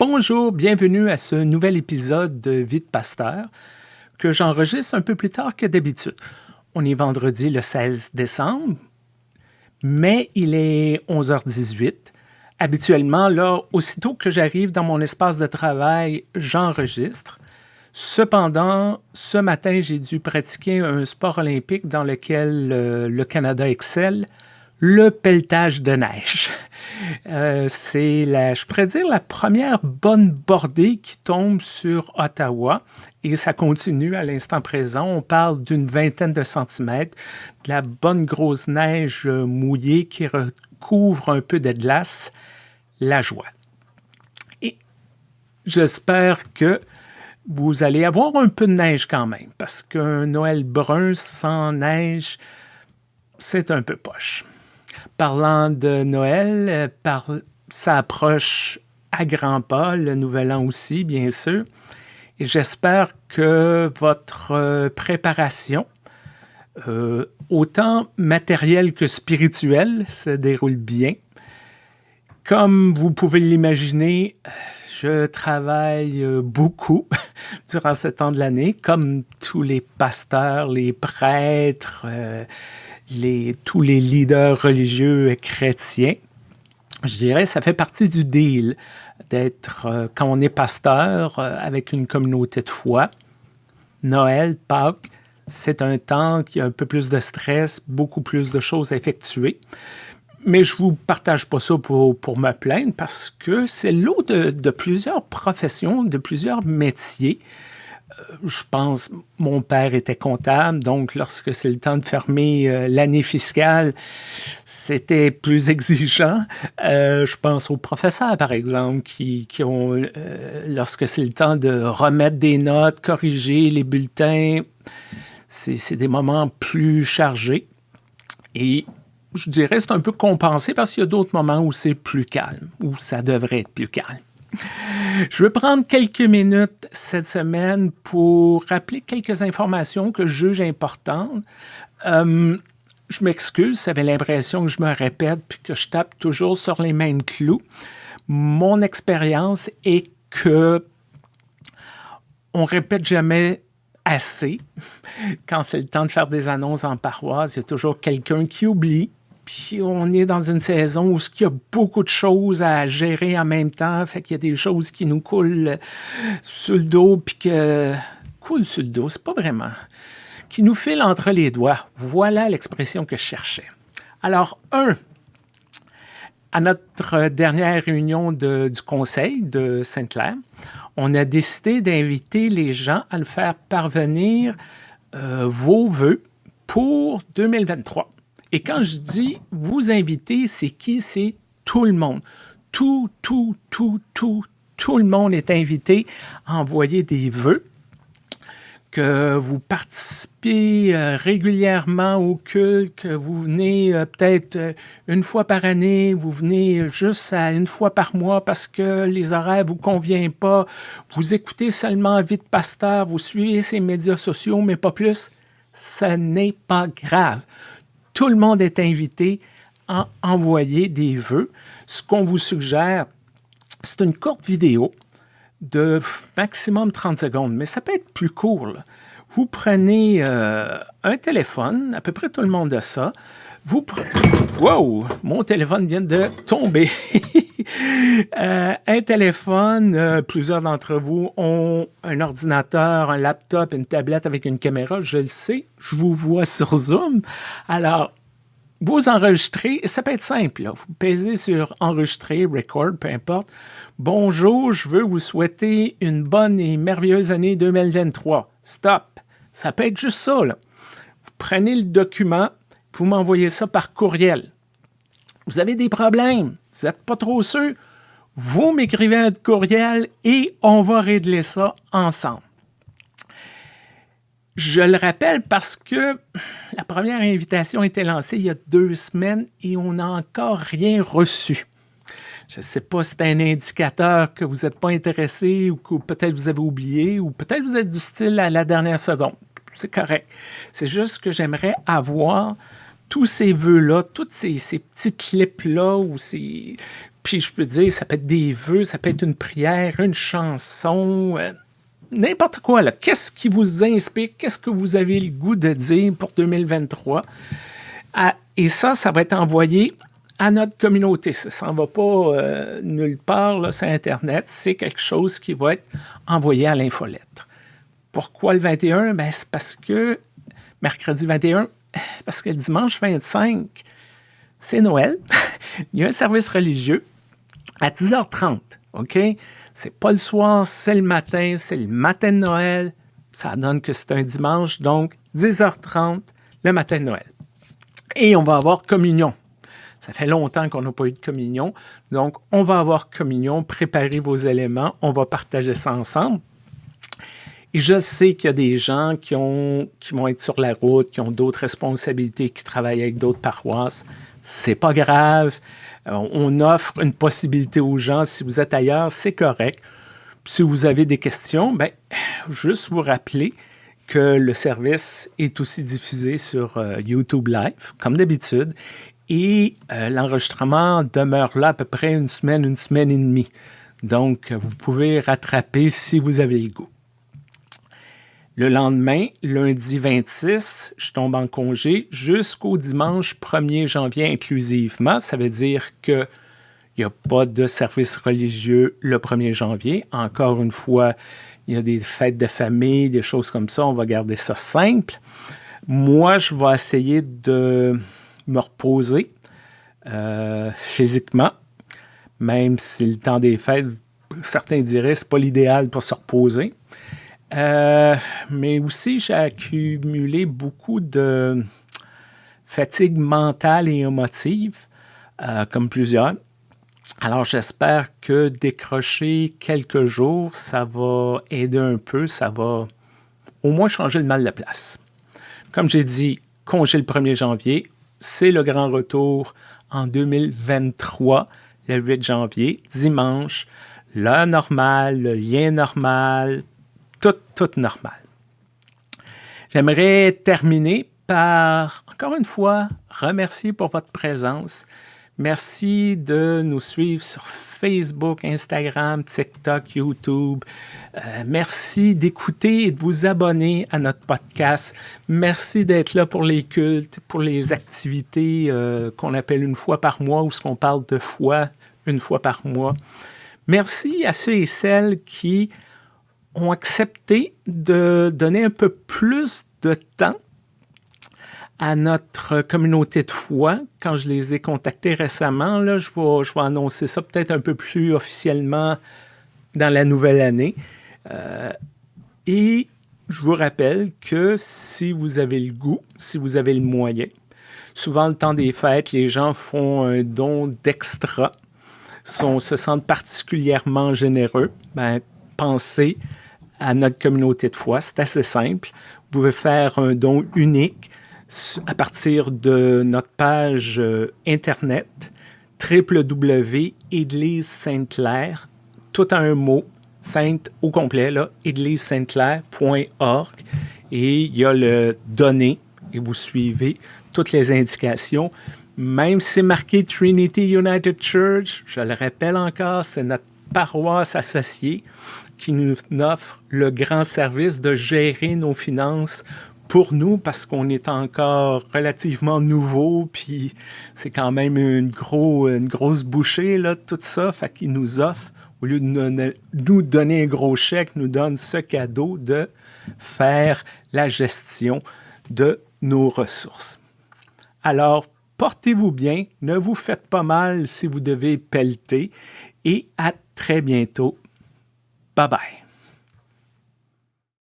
Bonjour, bienvenue à ce nouvel épisode de Vie de Pasteur que j'enregistre un peu plus tard que d'habitude. On est vendredi le 16 décembre, mais il est 11h18. Habituellement, là, aussitôt que j'arrive dans mon espace de travail, j'enregistre. Cependant, ce matin, j'ai dû pratiquer un sport olympique dans lequel euh, le Canada excelle, le pelletage de neige. Euh, c'est, je pourrais dire, la première bonne bordée qui tombe sur Ottawa et ça continue à l'instant présent. On parle d'une vingtaine de centimètres, de la bonne grosse neige mouillée qui recouvre un peu de glace, la joie. Et j'espère que vous allez avoir un peu de neige quand même, parce qu'un Noël brun sans neige, c'est un peu poche. Parlant de Noël, euh, par, ça approche à grands pas, le Nouvel An aussi, bien sûr. Et j'espère que votre euh, préparation, euh, autant matérielle que spirituelle, se déroule bien. Comme vous pouvez l'imaginer, je travaille beaucoup durant ce temps de l'année, comme tous les pasteurs, les prêtres, tous les leaders religieux chrétiens. Je dirais ça fait partie du deal d'être, euh, quand on est pasteur euh, avec une communauté de foi, Noël, Pâques, c'est un temps qui a un peu plus de stress, beaucoup plus de choses à effectuer. Mais je ne vous partage pas ça pour, pour me plaindre parce que c'est l'eau de, plusieurs professions, de plusieurs métiers je pense, mon père était comptable, donc lorsque c'est le temps de fermer euh, l'année fiscale, c'était plus exigeant. Euh, je pense aux professeurs, par exemple, qui, ont, euh, lorsque c'est le temps de remettre des notes, corriger les bulletins, c'est des moments plus chargés. Et je dirais c'est un peu compensé parce qu'il y a d'autres moments où c'est plus calme, où ça devrait être plus calme. Je vais prendre quelques minutes cette semaine pour rappeler quelques informations que je juge importantes. Euh, je m'excuse, j'avais l'impression que je me répète puis que je tape toujours sur les mêmes clous. Mon expérience est que on répète jamais assez. Quand c'est le temps de faire des annonces en paroisse, il y a toujours quelqu'un qui oublie on est dans une saison où il y a beaucoup de choses à gérer en même temps. Fait qu'il y a des choses qui nous coulent sur le dos, puis que... Coulent sur le dos, c'est pas vraiment. Qui nous filent entre les doigts. Voilà l'expression que je cherchais. Alors, un, à notre dernière réunion du conseil de Sainte-Claire, on a décidé d'inviter les gens à le faire parvenir euh, vos voeux pour 2023. Et quand je dis vous inviter, c'est qui? C'est tout le monde. Tout, tout, tout, tout, tout le monde est invité à envoyer des vœux que vous participez euh, régulièrement au culte, que vous venez euh, peut-être euh, une fois par année, vous venez juste à une fois par mois parce que les horaires vous conviennent pas, vous écoutez seulement Vite Pasteur, vous suivez ses médias sociaux, mais pas plus, ce n'est pas grave tout le monde est invité à envoyer des vœux. Ce qu'on vous suggère, c'est une courte vidéo de maximum 30 secondes, mais ça peut être plus court. Vous prenez euh, un téléphone, à peu près tout le monde a ça. Vous prenez... Wow! Mon téléphone vient de tomber. Euh, un téléphone, euh, plusieurs d'entre vous ont un ordinateur, un laptop, une tablette avec une caméra. Je le sais, je vous vois sur Zoom. Alors, vous enregistrez, ça peut être simple. Vous pesez sur enregistrer, record, peu importe. Bonjour, je veux vous souhaiter une bonne et merveilleuse année 2023. Stop. Ça peut être juste ça. Vous prenez le document, vous m'envoyez ça par courriel. Vous avez des problèmes, vous n'êtes pas trop sûr, vous m'écrivez un courriel et on va régler ça ensemble. Je le rappelle parce que la première invitation a été lancée il y a deux semaines et on n'a encore rien reçu. Je ne sais pas si c'est un indicateur que vous n'êtes pas intéressé ou que peut-être vous avez oublié ou peut-être vous êtes du style à la dernière seconde. C'est correct. C'est juste que j'aimerais avoir tous ces vœux-là, tous ces, petits clips-là ou ces, Puis je peux dire, ça peut être des vœux, ça peut être une prière, une chanson, euh, n'importe quoi. Qu'est-ce qui vous inspire? Qu'est-ce que vous avez le goût de dire pour 2023? Ah, et ça, ça va être envoyé à notre communauté. Ça s'en va pas euh, nulle part sur Internet. C'est quelque chose qui va être envoyé à l'infolettre. Pourquoi le 21? Ben, c'est parce que mercredi 21, parce que dimanche 25, c'est Noël. Il y a un service religieux à 10h30. OK? C'est pas le soir, c'est le matin, c'est le matin de Noël. Ça donne que c'est un dimanche, donc 10h30, le matin de Noël. Et on va avoir communion. Ça fait longtemps qu'on n'a pas eu de communion. Donc, on va avoir communion, préparez vos éléments, on va partager ça ensemble. Et je sais qu'il y a des gens qui, ont, qui vont être sur la route, qui ont d'autres responsabilités, qui travaillent avec d'autres paroisses. C'est pas grave. Euh, on offre une possibilité aux gens. Si vous êtes ailleurs, c'est correct. Si vous avez des questions, ben, juste vous rappeler que le service est aussi diffusé sur euh, YouTube Live, comme d'habitude, et euh, l'enregistrement demeure là à peu près une semaine, une semaine et demie. Donc, vous pouvez rattraper si vous avez le goût. Le lendemain, lundi 26, je tombe en congé jusqu'au dimanche 1er janvier inclusivement. Ça veut dire qu'il n'y a pas de service religieux le 1er janvier. Encore une fois, il y a des fêtes de famille, des choses comme ça. On va garder ça simple. Moi, je vais essayer de me reposer euh, physiquement, même si le temps des fêtes, certains diraient c'est pas l'idéal pour se reposer. Euh, mais aussi, j'ai accumulé beaucoup de fatigue mentale et émotive, euh, comme plusieurs. Alors, j'espère que décrocher quelques jours, ça va aider un peu, ça va au moins changer le mal de place. Comme j'ai dit, congé le 1er janvier, c'est le grand retour en 2023, le 8 janvier, dimanche, l'heure normale, le lien normal, tout, tout normal. J'aimerais terminer par, encore une fois, remercier pour votre présence. Merci de nous suivre sur Facebook, Instagram, TikTok, YouTube. Euh, merci d'écouter et de vous abonner à notre podcast. Merci d'être là pour les cultes, pour les activités euh, qu'on appelle une fois par mois ou ce qu'on parle de foi une fois par mois. Merci à ceux et celles qui ont accepté de donner un peu plus de temps à notre communauté de foi. Quand je les ai contactés récemment, là, je, vais, je vais annoncer ça peut-être un peu plus officiellement dans la nouvelle année. Euh, et je vous rappelle que si vous avez le goût, si vous avez le moyen, souvent le temps des fêtes, les gens font un don d'extra, se sentent particulièrement généreux. Ben, pensez à notre communauté de foi. C'est assez simple. Vous pouvez faire un don unique à partir de notre page euh, Internet www.église Sainte-Claire, tout en un mot, sainte au complet, là, église-sainte-claire.org. Et il y a le donner et vous suivez toutes les indications. Même si c'est marqué Trinity United Church, je le rappelle encore, c'est notre paroisse associée qui nous offre le grand service de gérer nos finances pour nous parce qu'on est encore relativement nouveau, puis c'est quand même une, gros, une grosse bouchée, là, tout ça, fait qu'il nous offre, au lieu de nous donner un gros chèque, nous donne ce cadeau de faire la gestion de nos ressources. Alors, portez-vous bien, ne vous faites pas mal si vous devez pelleter, et à très bientôt Bye bye.